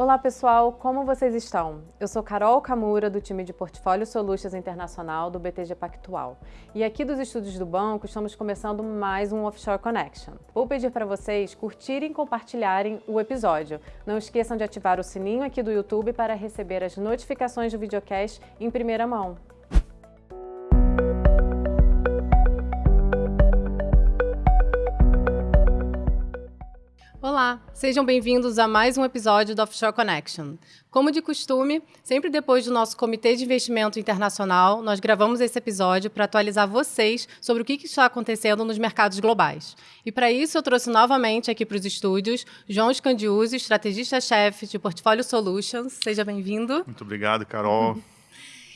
Olá pessoal, como vocês estão? Eu sou Carol Camura, do time de Portfólio Solutions Internacional do BTG Pactual. E aqui dos estúdios do banco estamos começando mais um Offshore Connection. Vou pedir para vocês curtirem e compartilharem o episódio. Não esqueçam de ativar o sininho aqui do YouTube para receber as notificações do videocast em primeira mão. Olá, sejam bem-vindos a mais um episódio do Offshore Connection. Como de costume, sempre depois do nosso Comitê de Investimento Internacional, nós gravamos esse episódio para atualizar vocês sobre o que está acontecendo nos mercados globais. E para isso eu trouxe novamente aqui para os estúdios João Scandiuzzi, estrategista-chefe de Portfólio Solutions. Seja bem-vindo. Muito obrigado, Carol.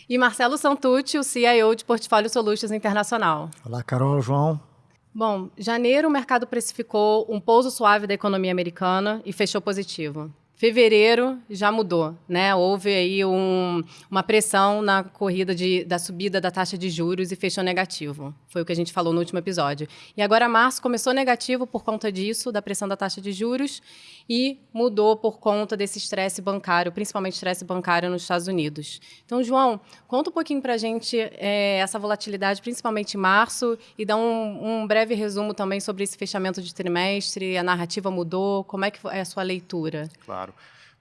E Marcelo Santucci, o CIO de Portfólio Solutions Internacional. Olá, Carol, João. Bom, janeiro o mercado precificou um pouso suave da economia americana e fechou positivo. Fevereiro já mudou, né? Houve aí um, uma pressão na corrida de, da subida da taxa de juros e fechou negativo. Foi o que a gente falou no último episódio. E agora março começou negativo por conta disso, da pressão da taxa de juros, e mudou por conta desse estresse bancário, principalmente estresse bancário nos Estados Unidos. Então, João, conta um pouquinho para a gente é, essa volatilidade, principalmente em março, e dá um, um breve resumo também sobre esse fechamento de trimestre, a narrativa mudou, como é que é a sua leitura? Claro.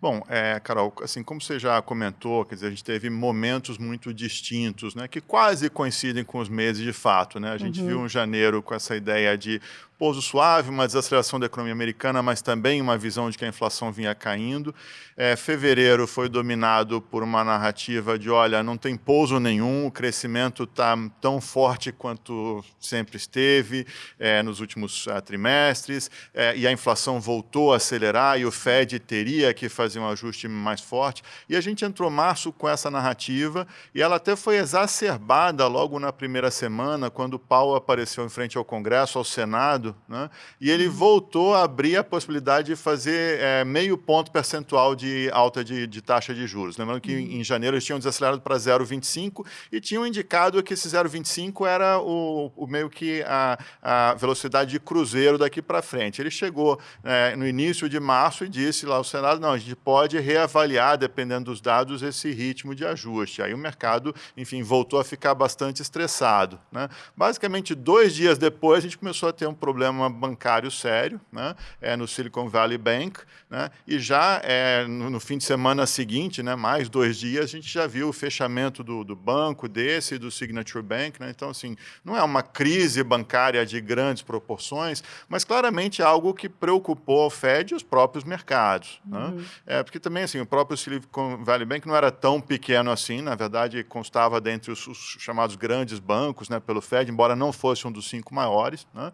Bom, é, Carol, assim como você já comentou, quer dizer, a gente teve momentos muito distintos, né, que quase coincidem com os meses de fato, né? A gente uhum. viu um janeiro com essa ideia de pouso suave, uma desaceleração da economia americana, mas também uma visão de que a inflação vinha caindo. É, fevereiro foi dominado por uma narrativa de, olha, não tem pouso nenhum, o crescimento está tão forte quanto sempre esteve é, nos últimos uh, trimestres, é, e a inflação voltou a acelerar e o Fed teria que fazer um ajuste mais forte. E a gente entrou março com essa narrativa e ela até foi exacerbada logo na primeira semana, quando o Paulo apareceu em frente ao Congresso, ao Senado, né? e ele uhum. voltou a abrir a possibilidade de fazer é, meio ponto percentual de alta de, de taxa de juros. Lembrando que uhum. em janeiro eles tinham desacelerado para 0,25 e tinham indicado que esse 0,25 era o, o, meio que a, a, velocidade de cruzeiro daqui para frente. Ele chegou é, no início de março e disse lá ao Senado, não, a gente pode reavaliar, dependendo dos dados, esse ritmo de ajuste. Aí o mercado, enfim, voltou a ficar bastante estressado. Né? Basicamente, dois dias depois, a gente começou a ter um problema problema bancário sério né, é, no Silicon Valley Bank, né, e já é, no, no, fim de semana seguinte, né, mais dois dias, a gente já viu o fechamento do, do banco desse, do Signature Bank. Né, então, assim, não é uma crise bancária de grandes proporções, mas claramente algo que preocupou o Fed e os próprios mercados. Né. Uhum. Né? É, porque também, assim, o próprio Silicon Valley Bank não era tão pequeno assim, na verdade, constava dentre os, os chamados grandes bancos né, pelo Fed, embora não fosse um dos cinco maiores. Né?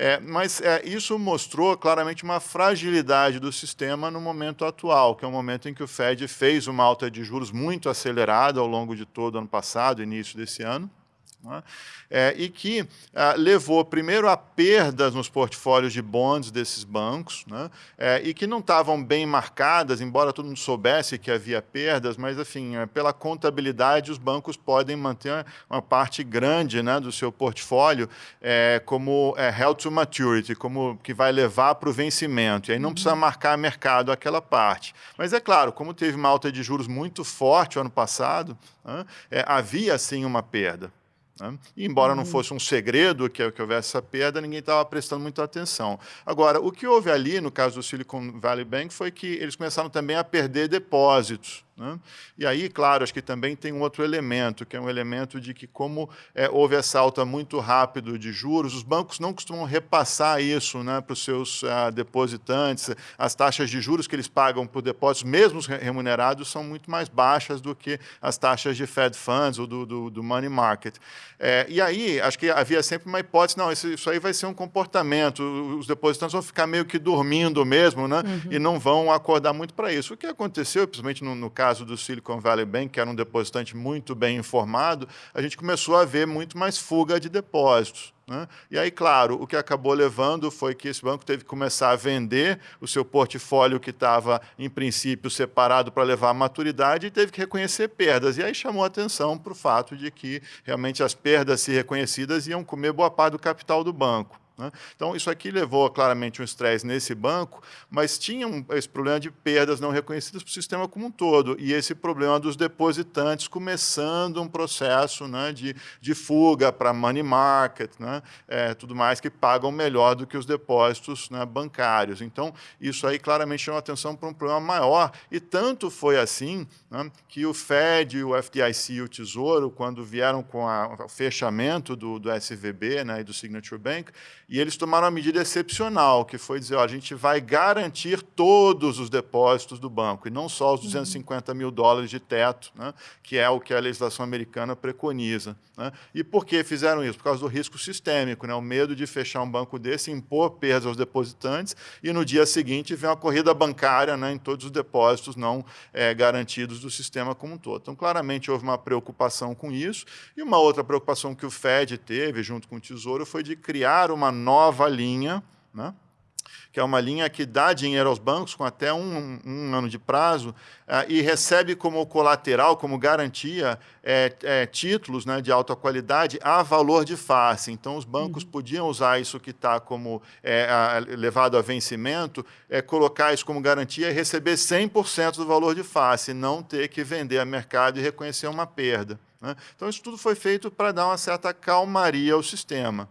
É, mas é, isso mostrou claramente uma fragilidade do sistema no momento atual, que é o momento em que o Fed fez uma alta de juros muito acelerada ao longo de todo o ano passado, início desse ano? É, e que ah, levou primeiro a perdas nos portfólios de bonds desses bancos, né? é, e que não estavam bem marcadas, embora todo mundo soubesse que havia perdas, mas, enfim, é, pela contabilidade, os bancos podem manter uma parte grande né, do seu portfólio é, como é, held to maturity, como que vai levar para o vencimento, e aí não uhum. precisa marcar mercado aquela parte. Mas é claro, como teve uma alta de juros muito forte o ano passado, né, é, havia sim uma perda. Né? E, embora não uhum. fosse um segredo que, que houvesse essa perda, ninguém estava prestando muita atenção. Agora, o que houve ali, no caso do Silicon Valley Bank, foi que eles começaram também a perder depósitos. Né? E aí, claro, acho que também tem um outro elemento, que é um elemento de que, como é, houve essa alta muito rápido de juros, os bancos não costumam repassar isso né, para os seus uh, depositantes. As taxas de juros que eles pagam por depósitos, mesmo remunerados, são muito mais baixas do que as taxas de Fed Funds ou do, do, do money market. É, e aí, acho que havia sempre uma hipótese, não, isso, isso, aí vai ser um comportamento, os depositantes vão ficar meio que dormindo mesmo, né, uhum. e não vão acordar muito para isso. O que aconteceu, principalmente no, no caso caso do Silicon Valley Bank, que era um depositante muito bem informado, a gente começou a ver muito mais fuga de depósitos. Né? E aí, claro, o que acabou levando foi que esse banco teve que começar a vender o seu portfólio que estava, em princípio, separado para levar à maturidade e teve que reconhecer perdas. E aí chamou atenção para o fato de que realmente as perdas se reconhecidas iam comer boa parte do capital do banco. Né? Então, isso aqui levou claramente um estresse nesse banco, mas tinha um, esse problema de perdas não reconhecidas para o sistema como um todo, e esse problema dos depositantes começando um processo né, de, de fuga para money market, né, é, tudo mais que pagam melhor do que os depósitos né, bancários. Então, isso aí claramente chama atenção para um problema maior, e tanto foi assim né, que o Fed, o FDIC e o Tesouro, quando vieram com a, o fechamento do, do SVB né, e do Signature Bank, e eles tomaram uma medida excepcional, que foi dizer, ó, a gente vai garantir todos os depósitos do banco, e não só os 250 mil dólares de teto, né, que é o que a legislação americana preconiza. Né? E por que fizeram isso? Por causa do risco sistêmico, né? o medo de fechar um banco desse, impor perdas aos depositantes, e no dia seguinte vem uma corrida bancária né, em todos os depósitos não é, garantidos do sistema como um todo. Então, claramente, houve uma preocupação com isso, e uma outra preocupação que o FED teve, junto com o Tesouro, foi de criar uma nova linha, né? que é uma linha que dá dinheiro aos bancos com até um, um ano de prazo uh, e recebe como colateral, como garantia, é, é, títulos né, de alta qualidade a valor de face. Então, os bancos uhum. podiam usar isso que está como é, a, levado a vencimento, colocar isso como garantia e receber 100% do valor de face, não ter que vender a mercado e reconhecer uma perda. Né? Então, isso tudo foi feito para dar uma certa calmaria ao sistema.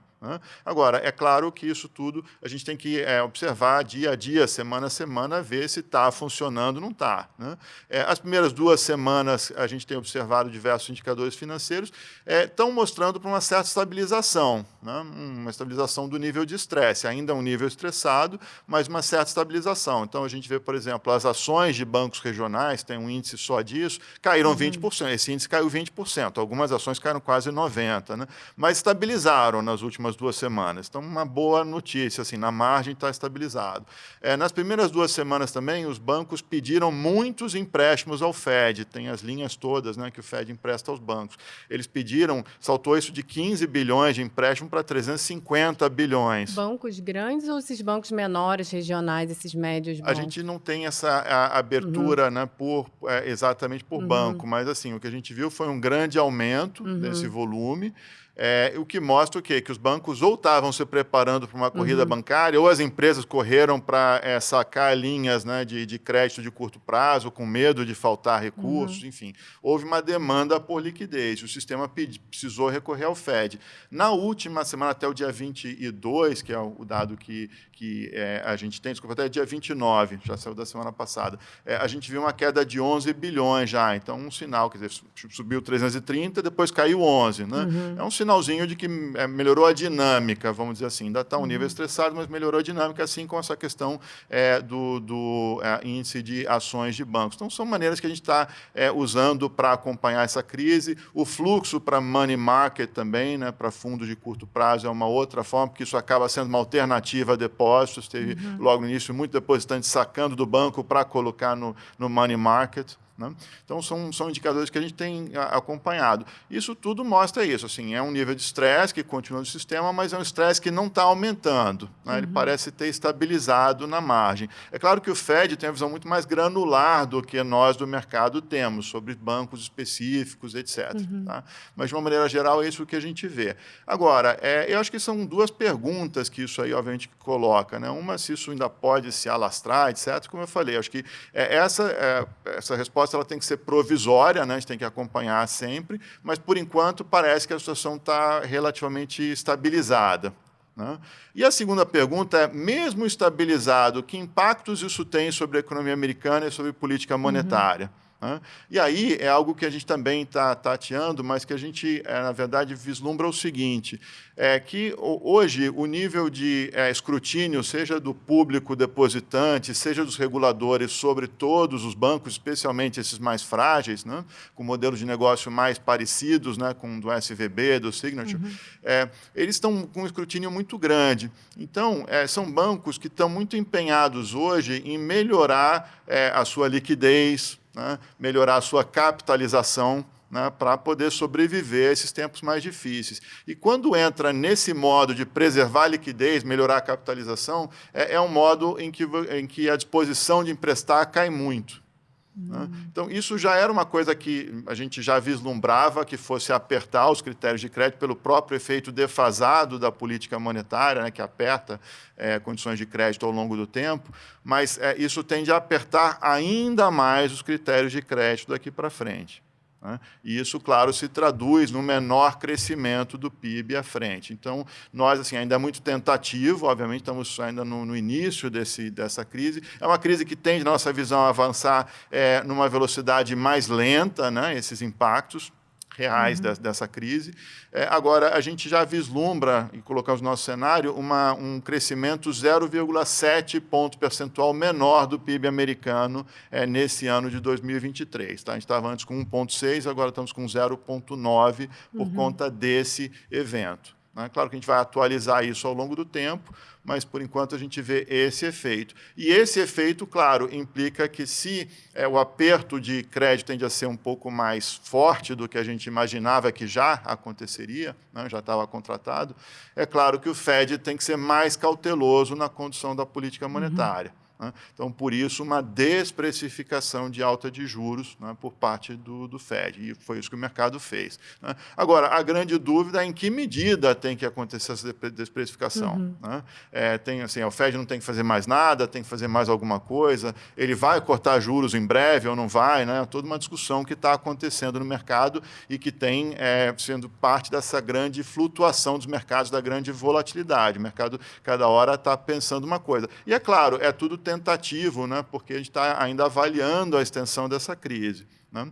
Agora, é claro que isso tudo a gente tem que é, observar dia a dia, semana a semana, ver se está funcionando ou não está. Né? É, as primeiras duas semanas a gente tem observado diversos indicadores financeiros estão é, mostrando para uma certa estabilização, né? uma estabilização do nível de estresse, ainda um nível estressado, mas uma certa estabilização. Então, a gente vê, por exemplo, as ações de bancos regionais, tem um índice só disso, caíram uhum. 20%, esse índice caiu 20%, algumas ações caíram quase 90%, né? mas estabilizaram nas últimas últimas duas semanas. Então, uma boa notícia, assim, na margem está estabilizado. É, nas primeiras duas semanas também, os bancos pediram muitos empréstimos ao Fed, tem as linhas todas né, que o Fed empresta aos bancos. Eles pediram, saltou isso de 15 bilhões de empréstimo para 350 bilhões. Bancos grandes ou esses bancos menores, regionais, esses médios bancos? A gente não tem essa a, abertura uhum. né, por, é, exatamente por uhum. banco, mas assim, o que a gente viu foi um grande aumento uhum. desse volume, é, o que mostra o quê? Que os bancos ou estavam se preparando para uma corrida uhum. bancária, ou as empresas correram para é, sacar linhas né, de, de, crédito de curto prazo, com medo de faltar recursos, uhum. enfim. Houve uma demanda por liquidez, o sistema precisou recorrer ao Fed. Na última semana, até o dia 22, que é o dado que, que é, a gente tem, desculpa, até dia 29, já saiu da semana passada, é, a gente viu uma queda de 11 bilhões já, então um sinal, quer dizer, subiu 330, depois caiu 11, né? Uhum. É um sinal sinalzinho de que é, melhorou a dinâmica, vamos dizer assim. Ainda está um nível uhum. estressado, mas melhorou a dinâmica, assim com essa questão é, do, do é, índice de ações de bancos. Então, são maneiras que a gente está é, usando para acompanhar essa crise. O fluxo para money market também, né, para fundos de curto prazo, é uma outra forma, porque isso acaba sendo uma alternativa a depósitos. Teve, uhum. logo no início, muito depositante sacando do banco para colocar no, no money market. Né? Então, são, são indicadores que a gente tem acompanhado. Isso tudo mostra isso. Assim, é um nível de estresse que continua no sistema, mas é um estresse que não está aumentando. Né? Uhum. Ele parece ter estabilizado na margem. É claro que o Fed tem uma visão muito mais granular do que nós do mercado temos, sobre bancos específicos, etc. Uhum. Tá? Mas, de uma maneira geral, é isso que a gente vê. Agora, é, eu acho que são duas perguntas que isso aí, obviamente, coloca. Né? Uma, se isso ainda pode se alastrar, etc. Como eu falei, acho que é, essa, é, essa resposta resposta ela tem que ser provisória, né? a gente tem que acompanhar sempre, mas, por enquanto, parece que a situação está relativamente estabilizada. Né? E a segunda pergunta é, mesmo estabilizado, que impactos isso tem sobre a economia americana e sobre política monetária? Uhum. Né? E aí é algo que a gente também está tateando, mas que a gente, é, na verdade, vislumbra o seguinte, é que hoje o nível de é, escrutínio, seja do público depositante, seja dos reguladores sobre todos os bancos, especialmente esses mais frágeis, né, com modelos de negócio mais parecidos né, com o do SVB, do Signature, uhum. é, eles estão com um escrutínio muito grande. Então, é, são bancos que estão muito empenhados hoje em melhorar é, a sua liquidez, né, melhorar a sua capitalização né, para poder sobreviver a esses tempos mais difíceis. E quando entra nesse modo de preservar a liquidez, melhorar a capitalização, é, é um modo em que, em que a disposição de emprestar cai muito. Né? Então, isso já era uma coisa que a gente já vislumbrava que fosse apertar os critérios de crédito pelo próprio efeito defasado da política monetária, né, que aperta é, condições de crédito ao longo do tempo, mas é, isso tende a apertar ainda mais os critérios de crédito daqui para frente. Né? E isso, claro, se traduz no menor crescimento do PIB à frente. Então, nós, assim, ainda é muito tentativo, obviamente, estamos ainda no, no início desse, dessa crise. É uma crise que tende, na nossa visão, a avançar é, numa velocidade mais lenta, né, esses impactos reais uhum. dessa crise. É, agora, a gente já vislumbra, e colocamos no nosso cenário, uma, um crescimento 0,7 ponto percentual menor do PIB americano é, nesse ano de 2023. Tá? A gente estava antes com 1,6, agora estamos com 0,9 por uhum. conta desse evento. Né? Claro que a gente vai atualizar isso ao longo do tempo, mas por enquanto a gente vê esse efeito. E esse efeito, claro, implica que se é, o aperto de crédito tende a ser um pouco mais forte do que a gente imaginava que já aconteceria, né, já estava contratado, é claro que o Fed tem que ser mais cauteloso na condução da política monetária. Uhum. Né? Então, por isso, uma desprecificação de alta de juros né, por parte do, do Fed, e foi isso que o mercado fez. Né? Agora, a grande dúvida é em que medida tem que acontecer essa desprecificação. Uhum. Né? É, tem, assim, o Fed não tem que fazer mais nada, tem que fazer mais alguma coisa, ele vai cortar juros em breve ou não vai, né? toda uma discussão que está acontecendo no mercado e que tem é, sendo parte dessa grande flutuação dos mercados, da grande volatilidade. O mercado, cada hora, está pensando uma coisa. E, é claro, é tudo tentativo, né, porque a gente está ainda avaliando a extensão dessa crise. Né?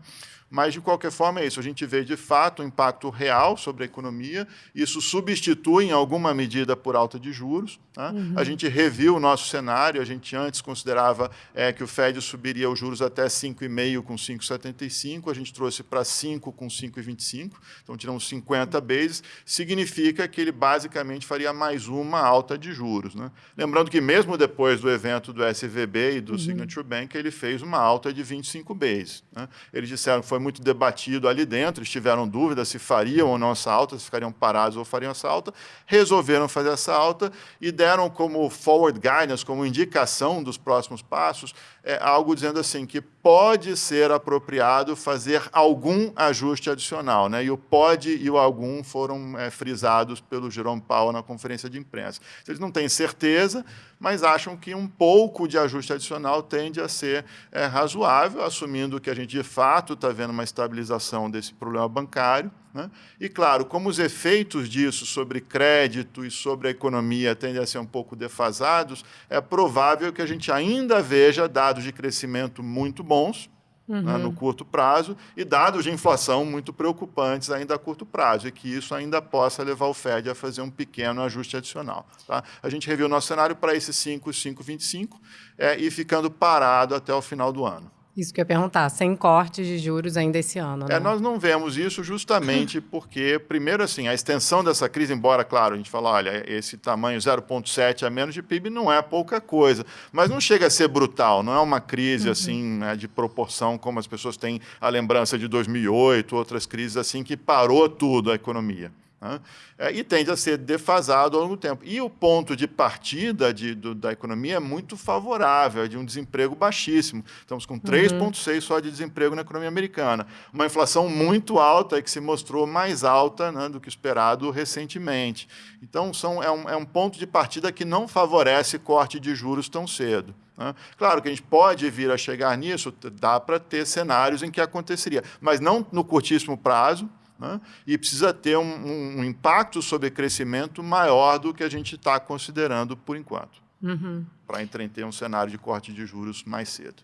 Mas, de qualquer forma, é isso. A gente vê, de fato, um impacto real sobre a economia. Isso substitui, em alguma medida, por alta de juros. Né? Uhum. A gente reviu o nosso cenário. A gente antes considerava é, que o Fed subiria os juros até 5,5 com 5,75. A gente trouxe para 5 com 5,25. Então, tiramos 50 bases. Significa que ele, basicamente, faria mais uma alta de juros. Né? Lembrando que, mesmo depois do evento do SVB e do uhum. Signature Bank, ele fez uma alta de 25 bases. Né? Eles disseram que foi muito debatido ali dentro, eles tiveram dúvidas se fariam ou não essa alta, se ficariam parados ou fariam essa alta, resolveram fazer essa alta e deram como forward guidance, como indicação dos próximos passos, é, algo dizendo assim, que pode ser apropriado fazer algum ajuste adicional. Né? E o pode e o algum foram é, frisados pelo Jerome Powell na conferência de imprensa. Eles não têm certeza, mas acham que um pouco de ajuste adicional tende a ser é, razoável, assumindo que a gente, de fato, está vendo uma estabilização desse problema bancário. Né? E, claro, como os efeitos disso sobre crédito e sobre a economia tendem a ser um pouco defasados, é provável que a gente ainda veja dados de crescimento muito bons, Uhum. Né, no curto prazo, e dados de inflação muito preocupantes ainda a curto prazo, e que isso ainda possa levar o Fed a fazer um pequeno ajuste adicional. Tá? A gente reviu o nosso cenário para esses 5, 5,25 é, e ficando parado até o final do ano. Isso que eu ia perguntar, sem cortes de juros ainda esse ano. Né? É, nós não vemos isso justamente porque, primeiro, assim, a extensão dessa crise, embora, claro, a gente fala, olha, esse tamanho 0,7 a menos de PIB não é pouca coisa, mas não chega a ser brutal, não é uma crise uhum. assim né, de proporção como as pessoas têm a lembrança de 2008, outras crises assim que parou tudo a economia. Né? É, e tende a ser defasado ao longo do tempo. E o ponto de partida de, do, da economia é muito favorável, é de um desemprego baixíssimo. Estamos com 3,6% uhum. só de desemprego na economia americana. Uma inflação muito alta e que se mostrou mais alta né, do que esperado recentemente. Então, são, é, um, é um ponto de partida que não favorece corte de juros tão cedo. Né? Claro que a gente pode vir a chegar nisso, dá para ter cenários em que aconteceria, mas não no curtíssimo prazo, né? e precisa ter um, um, impacto sobre crescimento maior do que a gente está considerando por enquanto, uhum. para entreter um cenário de corte de juros mais cedo.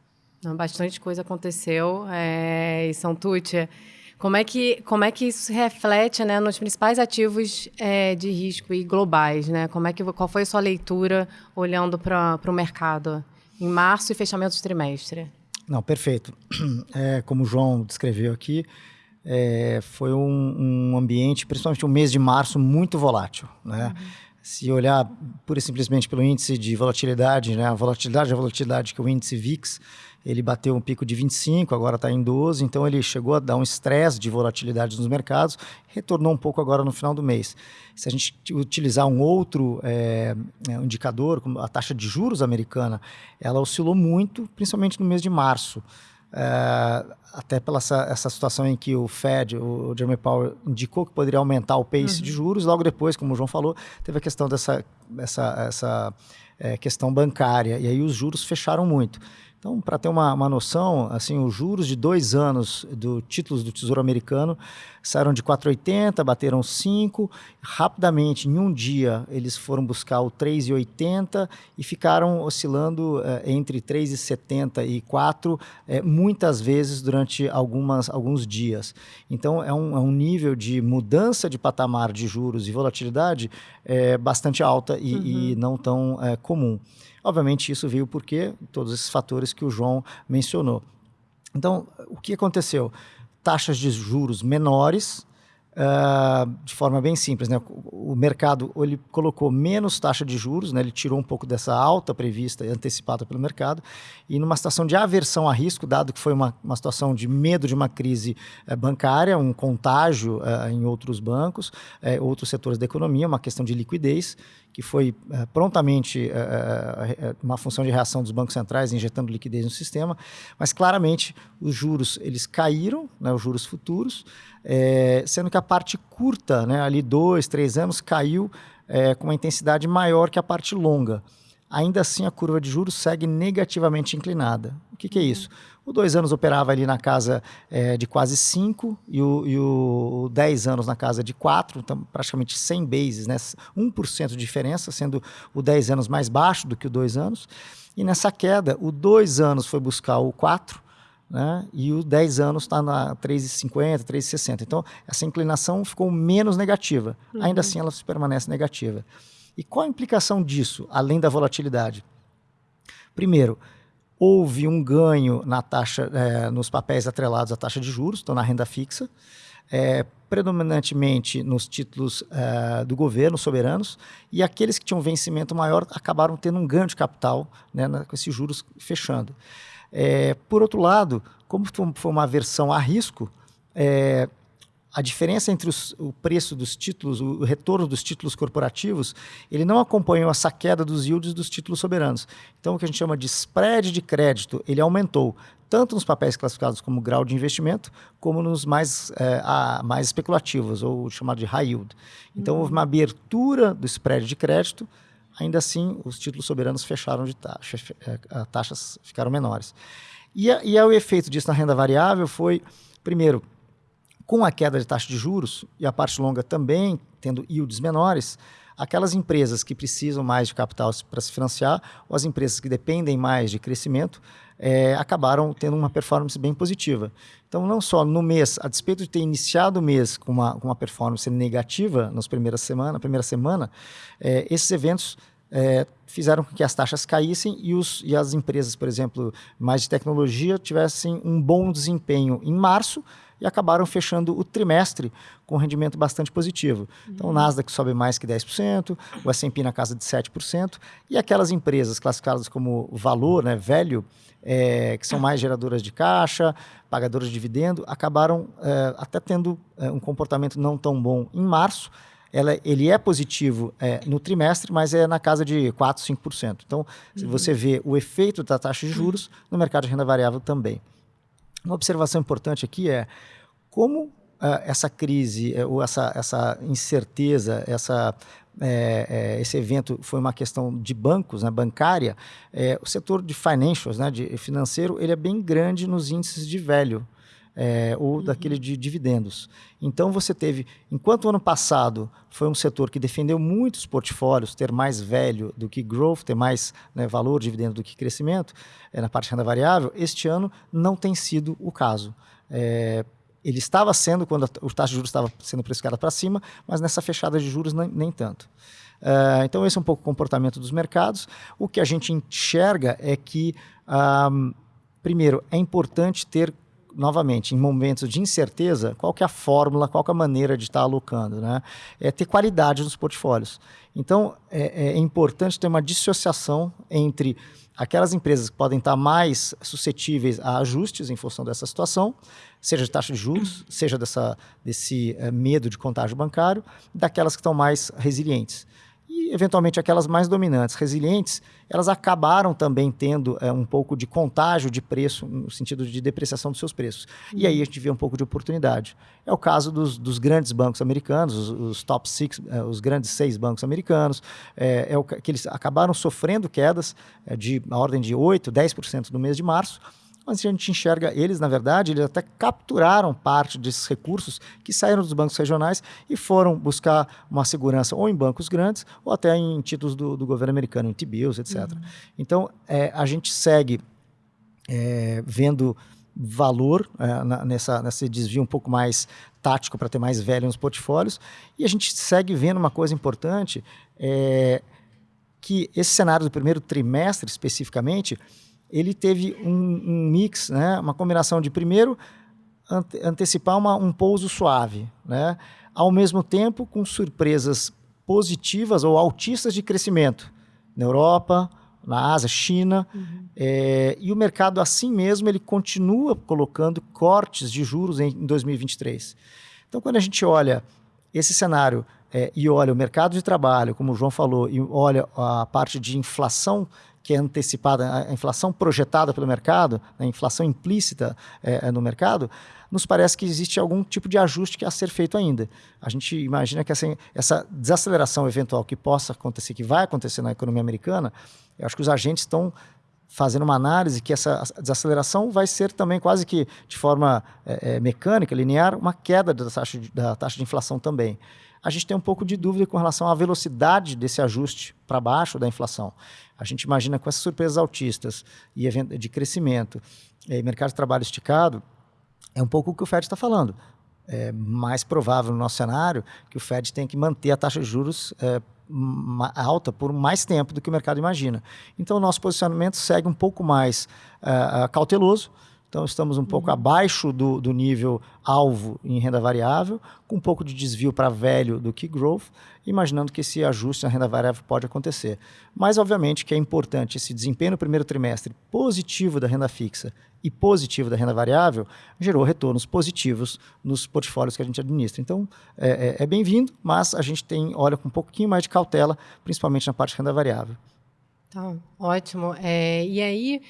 bastante coisa aconteceu. É, e São Tucci, como é que como é que isso se reflete né, nos principais ativos é, de risco e globais, né? Como é que qual foi a sua leitura olhando para o mercado em março e fechamento de trimestre? Não, perfeito. É, como o João descreveu aqui, é, foi um, um, ambiente, principalmente o mês de março, muito volátil. Né? Uhum. Se olhar pura e simplesmente pelo índice de volatilidade, né? a volatilidade é a volatilidade que o índice VIX, ele bateu um pico de 25, agora está em 12, então ele chegou a dar um estresse de volatilidade nos mercados, retornou um pouco agora no final do mês. Se a gente utilizar um outro é, indicador, como a taxa de juros americana, ela oscilou muito, principalmente no mês de março. É, até pela essa, essa, situação em que o Fed, o Jeremy Powell, indicou que poderia aumentar o pace uhum. de juros, logo depois, como o João falou, teve a questão dessa essa, essa é, questão bancária, e aí os juros fecharam muito. Então, para ter uma, uma noção, assim, os juros de dois anos do títulos do Tesouro Americano saíram de 4,80, bateram 5, rapidamente, em um dia, eles foram buscar o 3,80 e ficaram oscilando eh, entre 3,70 e 4, eh, muitas vezes durante algumas, alguns dias. Então, é um, é um nível de mudança de patamar de juros e volatilidade eh, bastante alta e, uhum. e não tão comum. Obviamente, isso veio porque todos esses fatores que o João mencionou. Então, o que aconteceu? Taxas de juros menores, Uh, de forma bem simples, né? O mercado ele colocou menos taxa de juros, né? Ele tirou um pouco dessa alta prevista e antecipada pelo mercado e numa situação de aversão a risco, dado que foi uma, uma situação de medo de uma crise uh, bancária, um contágio uh, em outros bancos, eh, outros setores da economia, uma questão de liquidez que foi uh, prontamente uh, uma função de reação dos bancos centrais, injetando liquidez no sistema, mas claramente os juros eles caíram, né, os juros futuros, é, sendo que a parte curta, né, ali dois, três anos, caiu é, com uma intensidade maior que a parte longa. Ainda assim, a curva de juros segue negativamente inclinada. O que, que é isso? O dois anos operava ali na casa é, de quase 5 e o, e o 10 anos na casa de 4, então praticamente 100 bases, né? 1% de diferença, sendo o 10 anos mais baixo do que o 2 anos. E nessa queda, o 2 anos foi buscar o 4, né? e o 10 anos está na 3,50, 3,60. Então, essa inclinação ficou menos negativa. Uhum. Ainda assim, ela permanece negativa. E qual a implicação disso, além da volatilidade? Primeiro, houve um ganho na taxa, é, nos papéis atrelados à taxa de juros, então na renda fixa, é, predominantemente nos títulos é, do governo, soberanos, e aqueles que tinham vencimento maior acabaram tendo um ganho de capital né, na, com esses juros fechando. É, por outro lado, como foi uma aversão a risco, é, a diferença entre os, o preço dos títulos, o, retorno dos títulos corporativos, ele não acompanhou essa queda dos yields dos títulos soberanos. Então, o que a gente chama de spread de crédito, ele aumentou tanto nos papéis classificados como grau de investimento, como nos mais, é, a, mais especulativos, ou chamado de high yield. Então, houve uma abertura do spread de crédito, ainda assim, os títulos soberanos fecharam de taxa, é, taxas ficaram menores. E, a, e a, o efeito disso na renda variável foi, primeiro, com a queda de taxa de juros e a parte longa também tendo yields menores, aquelas empresas que precisam mais de capital para se financiar ou as empresas que dependem mais de crescimento é, acabaram tendo uma performance bem positiva. Então, não só no mês, a despeito de ter iniciado o mês com uma, com uma performance negativa nas primeiras semana, na primeira semana, é, esses eventos é, fizeram com que as taxas caíssem e, os, e as empresas, por exemplo, mais de tecnologia, tivessem um bom desempenho em março, e acabaram fechando o trimestre com um rendimento bastante positivo. Então, o Nasdaq sobe mais que 10%, o S&P na casa de 7%, e aquelas empresas classificadas como valor, né, velho, é, que são mais geradoras de caixa, pagadoras de dividendo, acabaram é, até tendo é, um comportamento não tão bom em março, ela, ele é positivo é, no trimestre, mas é na casa de 4, 5%. Então, uhum. você vê o efeito da taxa de juros no mercado de renda variável também. Uma observação importante aqui é como uh, essa crise, uh, ou essa, essa incerteza, essa, é, é, esse evento foi uma questão de bancos, né, bancária, é, o setor de financials, né, de financeiro, ele é bem grande nos índices de velho. É, ou uhum. daquele de dividendos. Então você teve, enquanto o ano passado foi um setor que defendeu muitos portfólios, ter mais velho do que growth, ter mais né, valor dividendo do que crescimento é, na parte de renda variável, este ano não tem sido o caso. É, ele estava sendo quando a, taxa de juros estava sendo precificada para cima, mas nessa fechada de juros nem, nem tanto. Uh, então, esse é um pouco o comportamento dos mercados. O que a gente enxerga é que, um, primeiro, é importante ter, novamente, em momentos de incerteza, qual que é a fórmula, qual que é a maneira de estar alocando. Né? É ter qualidade nos portfólios. Então, é, é importante ter uma dissociação entre aquelas empresas que podem estar mais suscetíveis a ajustes em função dessa situação, seja de taxa de juros, seja dessa, desse é, medo de contágio bancário, daquelas que estão mais resilientes. E, eventualmente, aquelas mais dominantes, resilientes, elas acabaram também tendo é, um pouco de contágio de preço, no sentido de depreciação dos seus preços. Uhum. E aí a gente vê um pouco de oportunidade. É o caso dos, dos grandes bancos americanos, os, os top six, é, os grandes seis bancos americanos, é, é o que eles acabaram sofrendo quedas de a ordem de 8%, 10% no mês de março, mas a gente enxerga eles, na verdade, eles até capturaram parte desses recursos que saíram dos bancos regionais e foram buscar uma segurança ou em bancos grandes ou até em títulos do, do governo americano, em T-bills, etc. Uhum. Então, é, a gente segue é, vendo valor é, na, nessa, nesse desvio um pouco mais tático para ter mais velho nos portfólios e a gente segue vendo uma coisa importante é, que esse cenário do primeiro trimestre especificamente ele teve um, um mix, né, uma combinação de, primeiro, ante antecipar uma, um pouso suave, né, ao mesmo tempo com surpresas positivas ou altistas de crescimento na Europa, na Ásia, China, uhum. é, e o mercado assim mesmo ele continua colocando cortes de juros em, em 2023. Então, quando a gente olha esse cenário é, e olha o mercado de trabalho, como o João falou, e olha a parte de inflação que é antecipada, a inflação projetada pelo mercado, a inflação implícita é, é, no mercado, nos parece que existe algum tipo de ajuste que a ser feito ainda. A gente imagina que essa, essa desaceleração eventual que possa acontecer, que vai acontecer na economia americana, eu acho que os agentes estão fazendo uma análise que essa desaceleração vai ser também quase que de forma é, é, mecânica, linear, uma queda da taxa, de, da taxa de inflação também a gente tem um pouco de dúvida com relação à velocidade desse ajuste para baixo da inflação. A gente imagina com essas surpresas altistas e de crescimento e mercado de trabalho esticado, é um pouco o que o Fed está falando. É mais provável no nosso cenário que o Fed tenha que manter a taxa de juros é, alta por mais tempo do que o mercado imagina. Então, o nosso posicionamento segue um pouco mais uh, cauteloso, então, estamos um pouco uhum. abaixo do, do nível alvo em renda variável, com um pouco de desvio para velho do que growth, imaginando que esse ajuste na renda variável pode acontecer. Mas, obviamente, que é importante esse desempenho no primeiro trimestre positivo da renda fixa e positivo da renda variável gerou retornos positivos nos portfólios que a gente administra. Então, é, é, é bem-vindo, mas a gente tem olha com um pouquinho mais de cautela, principalmente na parte de renda variável. Tá, ótimo. É, e aí,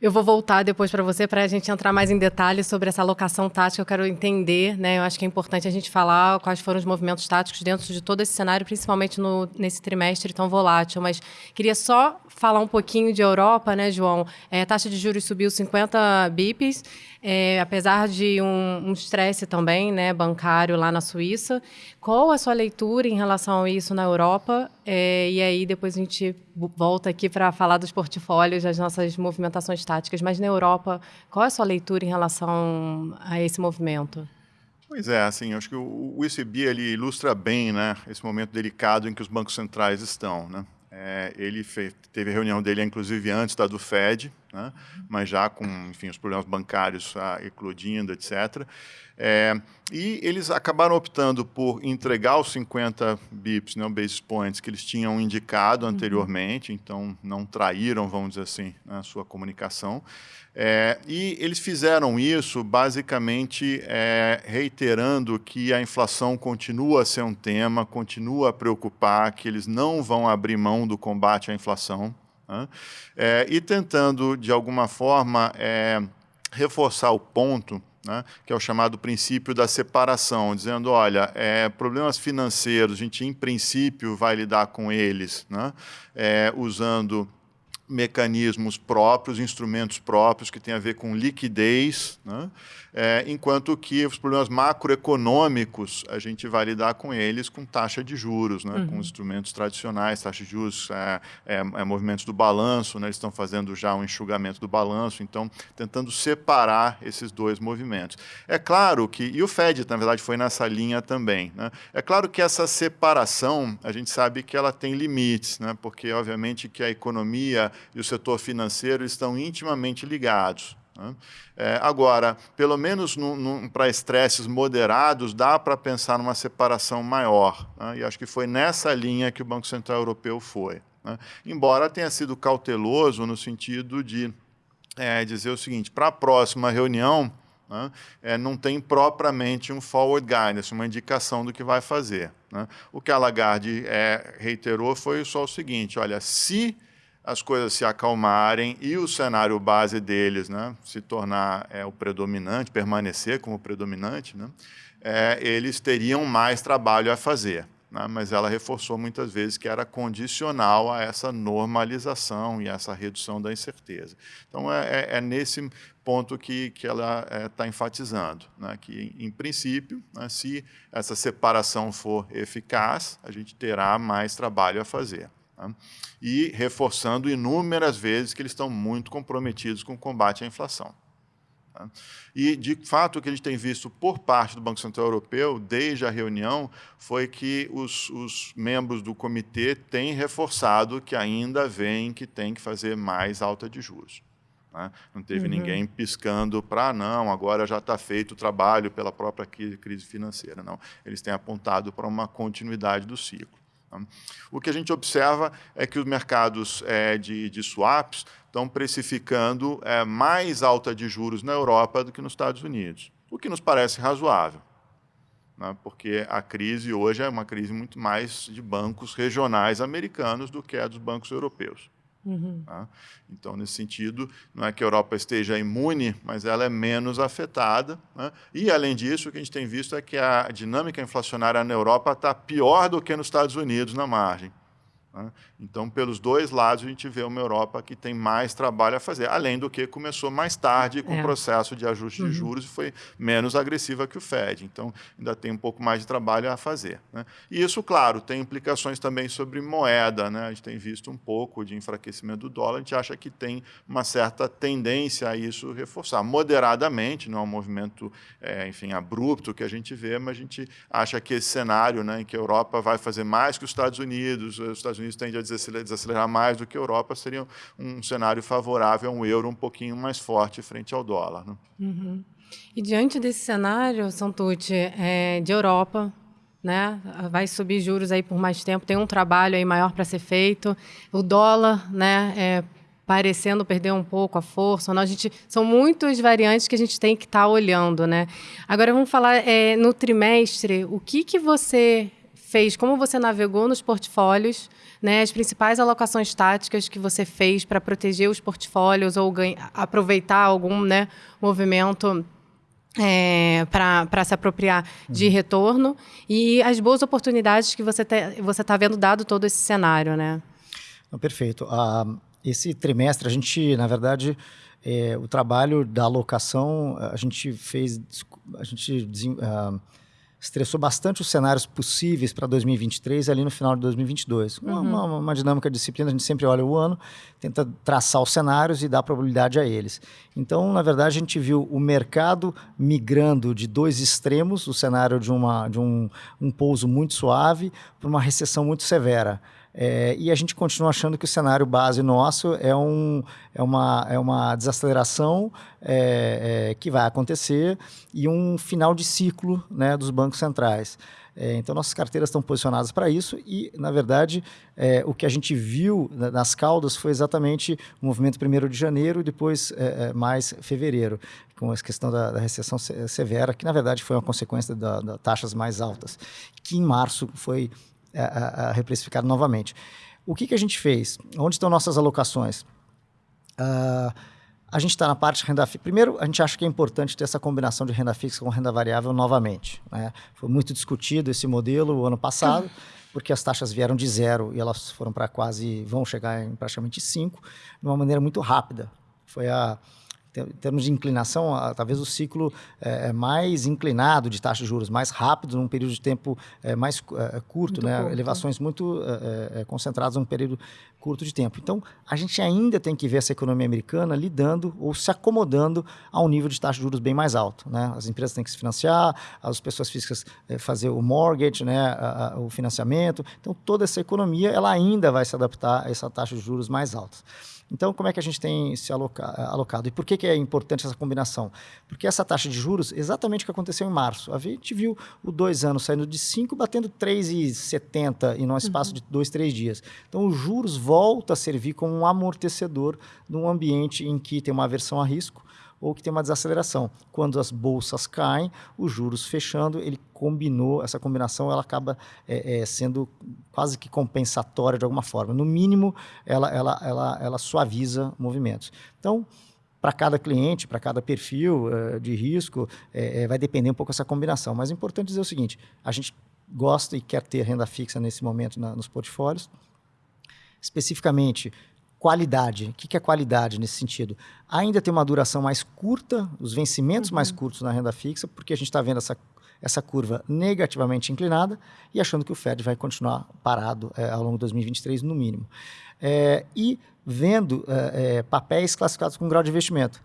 eu vou voltar depois para você para a gente entrar mais em detalhes sobre essa alocação tática. Eu quero entender, né? Eu acho que é importante a gente falar quais foram os movimentos táticos dentro de todo esse cenário, principalmente no, nesse trimestre tão volátil. Mas queria só falar um pouquinho de Europa, né, João? É, a taxa de juros subiu 50 bips, é, apesar de um estresse um também, né, bancário lá na Suíça. Qual a sua leitura em relação a isso na Europa? É, e aí depois a gente volta aqui para falar dos portfólios, das nossas movimentações táticas. Mas na Europa, qual a sua leitura em relação a esse movimento? Pois é, assim, acho que o, o ECB ele ilustra bem, né, esse momento delicado em que os bancos centrais estão, né? É, ele fez, teve a reunião dele, inclusive, antes da do Fed, né? mas já com enfim, os problemas bancários ah, eclodindo, etc. É, e eles acabaram optando por entregar os 50 bips, né, basis points, que eles tinham indicado uhum. anteriormente, uhum. então não traíram, vamos dizer assim, a sua comunicação. É, e eles fizeram isso basicamente é, reiterando que a inflação continua a ser um tema, continua a preocupar, que eles não vão abrir mão do combate à inflação. Né? É, e tentando, de alguma forma, é, reforçar o ponto né, que é o chamado princípio da separação, dizendo, olha, é, problemas financeiros, a gente em princípio vai lidar com eles, né, é, usando mecanismos próprios, instrumentos próprios que têm a ver com liquidez, né? é, enquanto que os problemas macroeconômicos a gente vai lidar com eles com taxa de juros, né? Uhum. com instrumentos tradicionais, taxa de juros, é, é, é, movimentos do balanço, né? eles estão fazendo já um enxugamento do balanço, então tentando separar esses dois movimentos. É claro que, e o Fed na verdade foi nessa linha também, né? é claro que essa separação a gente sabe que ela tem limites, né? porque obviamente que a economia e o setor financeiro estão intimamente ligados. Né? É, agora, pelo menos para estresses moderados, dá para pensar numa separação maior. Né? E acho que foi nessa linha que o Banco Central Europeu foi. Né? Embora tenha sido cauteloso no sentido de é, dizer o seguinte: para a próxima reunião, né, é, não tem propriamente um forward guidance, uma indicação do que vai fazer. Né? O que a Lagarde é, reiterou foi só o seguinte: olha, se as coisas se acalmarem e o cenário base deles né, se tornar é, o predominante, permanecer como predominante, né, é, eles teriam mais trabalho a fazer. Né, mas ela reforçou muitas vezes que era condicional a essa normalização e essa redução da incerteza. Então, é, é, é nesse ponto que, que ela está é, enfatizando, né, que, em princípio, né, se essa separação for eficaz, a gente terá mais trabalho a fazer. Tá? E reforçando inúmeras vezes que eles estão muito comprometidos com o combate à inflação. Tá? E, de fato, o que a gente tem visto por parte do Banco Central Europeu, desde a reunião, foi que os, os membros do comitê têm reforçado que ainda veem que tem que fazer mais alta de juros. Né? Não teve uhum. ninguém piscando para, não, agora já está feito o trabalho pela própria crise financeira. Não, eles têm apontado para uma continuidade do ciclo. Tá? O que a gente observa é que os mercados é, de, de, swaps estão precificando é, mais alta de juros na Europa do que nos Estados Unidos, o que nos parece razoável, né? porque a crise hoje é uma crise muito mais de bancos regionais americanos do que a dos bancos europeus. Uhum. Tá? Então, nesse sentido, não é que a Europa esteja imune, mas ela é menos afetada. Né? E, além disso, o que a gente tem visto é que a dinâmica inflacionária na Europa está pior do que nos Estados Unidos na margem. Né? Então, pelos dois lados, a gente vê uma Europa que tem mais trabalho a fazer, além do que começou mais tarde com é. o processo de ajuste uhum. de juros e foi menos agressiva que o Fed. Então, ainda tem um pouco mais de trabalho a fazer. Né? E isso, claro, tem implicações também sobre moeda. Né? A gente tem visto um pouco de enfraquecimento do dólar, a gente acha que tem uma certa tendência a isso reforçar, moderadamente, não é um movimento, é, enfim, abrupto que a gente vê, mas a gente acha que esse cenário né, em que a Europa vai fazer mais que os Estados Unidos, os Estados Unidos tendem a desacelerar mais do que a Europa, seria um cenário favorável a um euro um pouquinho mais forte frente ao dólar. Né? Uhum. E diante desse cenário, Santucci, é, de Europa, né, vai subir juros aí por mais tempo, tem um trabalho aí maior para ser feito, o dólar, né, é, parecendo perder um pouco a força. Não, a gente, são muitas variantes que a gente tem que estar tá olhando, né? Agora vamos falar é, no trimestre, o que que você fez, como você navegou nos portfólios né, as principais alocações táticas que você fez para proteger os portfólios ou aproveitar algum né, movimento é, para se apropriar de uhum. retorno e as boas oportunidades que você você está vendo dado todo esse cenário, né? Não, perfeito. Uh, esse trimestre a gente, na verdade, é, o trabalho da alocação a gente fez, a gente uh, estressou bastante os cenários possíveis para 2023 ali no final de 2022. Uhum. Uma, uma, uma, dinâmica de disciplina, a gente sempre olha o ano, tenta traçar os cenários e dar probabilidade a eles. Então, na verdade, a gente viu o mercado migrando de dois extremos, o cenário de, uma, de um, um pouso muito suave para uma recessão muito severa. É, e a gente continua achando que o cenário base nosso é, um, é, uma, é uma desaceleração é, é, que vai acontecer e um final de ciclo né, dos bancos centrais. É, então, nossas carteiras estão posicionadas para isso e, na verdade, é, o que a gente viu nas caudas foi exatamente o movimento primeiro de janeiro e depois mais fevereiro, com a questão da, da, recessão severa, que, na verdade, foi uma consequência das da taxas mais altas, que em março foi a, a reprecificar novamente. O que, que a gente fez? Onde estão nossas alocações? Uh, a gente está na parte de renda fixa. Primeiro, a gente acha que é importante ter essa combinação de renda fixa com renda variável novamente. Né? Foi muito discutido esse modelo o ano passado, porque as taxas vieram de zero e elas foram para quase, vão chegar em praticamente cinco, de uma maneira muito rápida. Foi a em termos de inclinação, talvez o ciclo é, é, mais inclinado de taxa de juros, mais rápido, num período de tempo é, mais é, curto, né? Curto. elevações muito é, concentradas num período curto de tempo. Então, a gente ainda tem que ver essa economia americana lidando ou se acomodando a um nível de taxa de juros bem mais alto. Né? As empresas têm que se financiar, as pessoas físicas fazer o mortgage, né? O financiamento. Então, toda essa economia ela ainda vai se adaptar a essa taxa de juros mais alta. Então, como é que a gente tem se aloca alocado? E por que, que é importante essa combinação? Porque essa taxa de juros, exatamente o que aconteceu em março. A gente viu o dois anos saindo de 5, batendo 3,70 em um espaço uhum. de dois, três dias. Então, os juros volta a servir como um amortecedor num ambiente em que tem uma aversão a risco, ou que tem uma desaceleração. Quando as bolsas caem, os juros fechando, ele combinou, essa combinação ela acaba é, é, sendo quase que compensatória de alguma forma. No mínimo, ela, ela, ela, ela suaviza movimentos. Então, para cada cliente, para cada perfil uh, de risco, é, vai depender um pouco essa combinação. Mas é importante dizer o seguinte: a gente gosta e quer ter renda fixa nesse momento na, nos portfólios. Especificamente, qualidade. O que é qualidade nesse sentido? Ainda tem uma duração mais curta, os vencimentos uhum. mais curtos na renda fixa, porque a gente está vendo essa, essa curva negativamente inclinada e achando que o Fed vai continuar parado é, ao longo de 2023, no mínimo. É, e vendo é, papéis classificados com grau de investimento.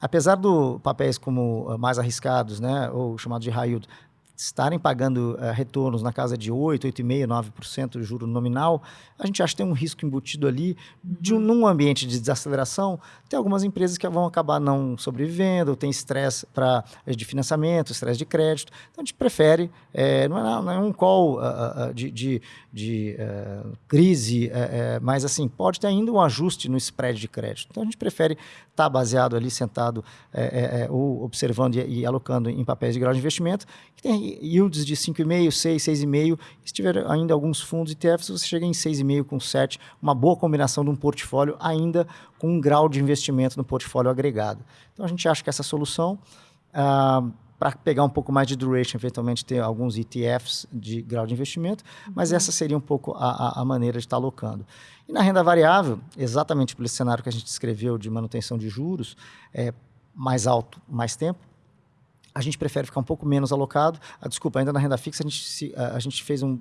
Apesar do papéis como mais arriscados, né, ou chamados de high yield, estarem pagando uh, retornos na casa de 8, 8,5%, 9% de juro nominal, a gente acha que tem um risco embutido ali de um, uhum. num ambiente de desaceleração, tem algumas empresas que vão acabar não sobrevivendo, tem estresse para de financiamento, estresse de crédito. Então a gente prefere, é, não, é, não, é, um call uh, uh, de, de, de crise, mas assim, pode ter ainda um ajuste no spread de crédito. Então a gente prefere estar tá baseado ali, sentado ou observando e, e alocando em papéis de grau de investimento, que tem yields de 5,5, 6, 6,5. Se tiver ainda alguns fundos ETFs, você chega em 6,5 com 7, uma boa combinação de um portfólio ainda com um grau de investimento no portfólio agregado. Então a gente acha que essa solução, ah, para pegar um pouco mais de duration, eventualmente ter alguns ETFs de grau de investimento, mas uhum. essa seria um pouco a, a, maneira de estar alocando. E na renda variável, exatamente pelo cenário que a gente descreveu de manutenção de juros, é, mais alto, mais tempo, a gente prefere ficar um pouco menos alocado. Ah, desculpa, ainda na renda fixa a gente, se, a, a gente fez um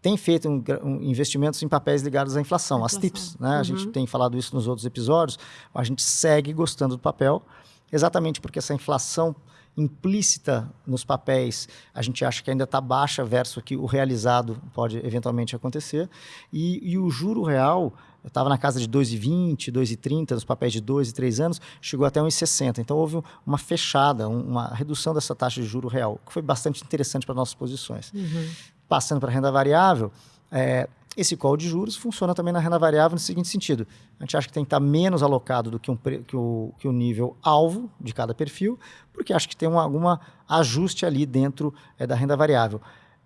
tem feito um, um, investimentos em papéis ligados à inflação, inflação. as TIPS. Né? Uhum. A gente tem falado isso nos outros episódios. A gente segue gostando do papel, exatamente porque essa inflação implícita nos papéis, a gente acha que ainda está baixa versus o que o realizado pode eventualmente acontecer. E, e o juro real eu estava na casa de 2,20, 2,30, nos papéis de 2 e 3 anos, chegou até 1,60. Então houve uma fechada, uma redução dessa taxa de juro real, que foi bastante interessante para nossas posições. Uhum. Passando para a renda variável, é, esse call de juros funciona também na renda variável no seguinte sentido: a gente acha que tem que estar menos alocado do que, um, que, o, que o nível alvo de cada perfil, porque acha que tem um, algum ajuste ali dentro é, da renda variável.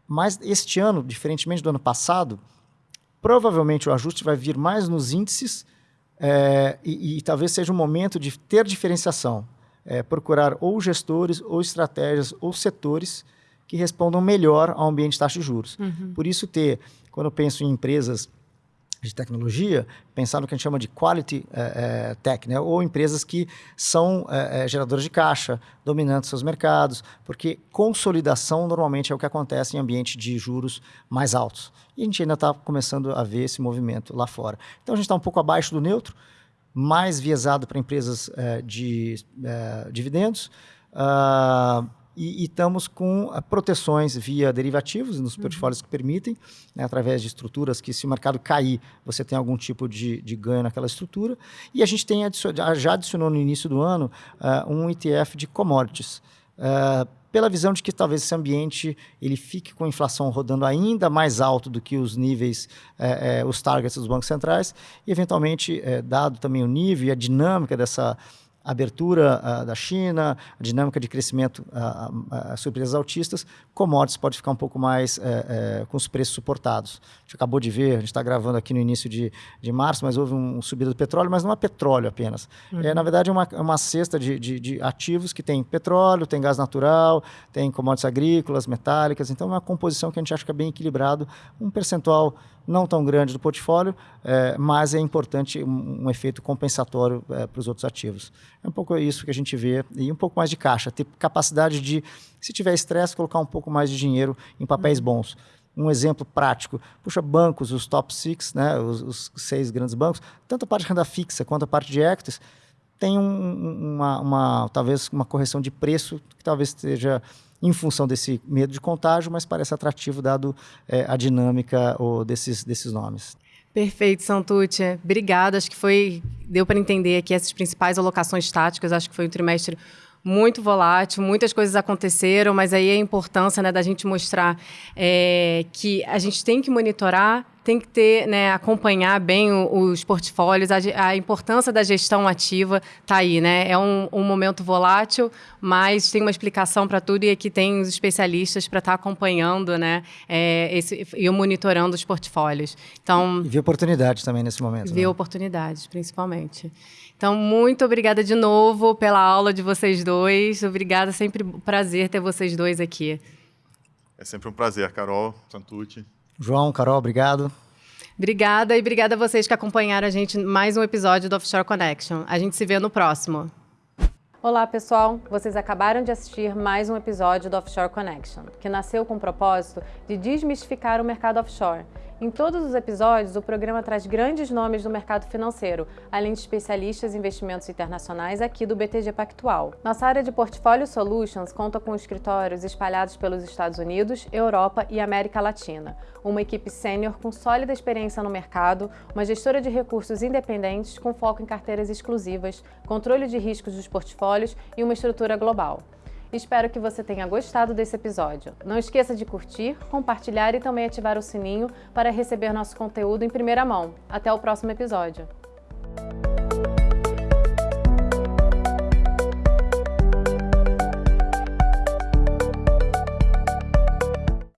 Mas este ano, diferentemente do ano passado, provavelmente o ajuste vai vir mais nos índices é, e, e, talvez seja o momento de ter diferenciação. É, procurar ou gestores, ou estratégias, ou setores que respondam melhor ao ambiente de taxa de juros. Uhum. Por isso, ter, quando eu penso em empresas de tecnologia, pensar no que a gente chama de quality é, é, tech, né? ou empresas que são é, geradoras de caixa, dominantes seus mercados, porque consolidação normalmente é o que acontece em ambiente de juros mais altos. E a gente ainda está começando a ver esse movimento lá fora. Então a gente está um pouco abaixo do neutro, mais viesado para empresas de dividendos, uh, e, e estamos com uh, proteções via derivativos nos uhum. portfólios que permitem, né, através de estruturas que, se o mercado cair, você tem algum tipo de, de ganho naquela estrutura. E a gente tem já adicionou no início do ano uh, um ETF de commodities. Uh, pela visão de que talvez esse ambiente ele fique com a inflação rodando ainda mais alto do que os níveis, eh, eh, os targets dos bancos centrais, e eventualmente, eh, dado também o nível e a dinâmica dessa abertura uh, da China, a dinâmica de crescimento uh, uh, surpresas altistas, commodities pode ficar um pouco mais eh, eh, com os preços suportados. A gente acabou de ver, a gente está gravando aqui no início de, de março, mas houve um, um subida do petróleo, mas não é petróleo apenas. Uhum. É, na verdade, é uma, é uma cesta de, de, de, ativos que tem petróleo, tem gás natural, tem commodities agrícolas, metálicas, então é uma composição que a gente acha que é bem equilibrado, um percentual não tão grande do portfólio, é, mas é importante um, um efeito compensatório é, para os outros ativos. É um pouco isso que a gente vê, e um pouco mais de caixa, ter capacidade de, se tiver estresse, colocar um pouco mais de dinheiro em papéis uhum. bons. Um exemplo prático, puxa, bancos, os top six, né, os, os seis grandes bancos, tanto a parte de renda fixa quanto a parte de equities, tem um, uma, uma, talvez uma correção de preço que talvez esteja em função desse medo de contágio, mas parece atrativo dado é, a dinâmica ou desses, desses nomes. Perfeito, Santucci. Obrigada. Acho que foi deu para entender aqui essas principais alocações táticas. Acho que foi um trimestre muito volátil, muitas coisas aconteceram, mas aí a importância né, da gente mostrar é, que a gente tem que monitorar tem que ter, né, acompanhar bem os portfólios, a, a importância da gestão ativa está aí, né? É um, um, momento volátil, mas tem uma explicação para tudo e aqui tem os especialistas para estar tá acompanhando, né, é, esse, e monitorando os portfólios. Então, e ver oportunidades também nesse momento. Ver né? oportunidades, principalmente. Então, muito obrigada de novo pela aula de vocês dois. Obrigada, sempre um prazer ter vocês dois aqui. É sempre um prazer, Carol, Santucci. João, Carol, obrigado. Obrigada e obrigada a vocês que acompanharam a gente mais um episódio do Offshore Connection. A gente se vê no próximo. Olá, pessoal! Vocês acabaram de assistir mais um episódio do Offshore Connection, que nasceu com o propósito de desmistificar o mercado offshore em todos os episódios, o programa traz grandes nomes do mercado financeiro, além de especialistas em investimentos internacionais aqui do BTG Pactual. Nossa área de Portfólio Solutions conta com escritórios espalhados pelos Estados Unidos, Europa e América Latina, uma equipe sênior com sólida experiência no mercado, uma gestora de recursos independentes com foco em carteiras exclusivas, controle de riscos dos portfólios e uma estrutura global. Espero que você tenha gostado desse episódio. Não esqueça de curtir, compartilhar e também ativar o sininho para receber nosso conteúdo em primeira mão. Até o próximo episódio.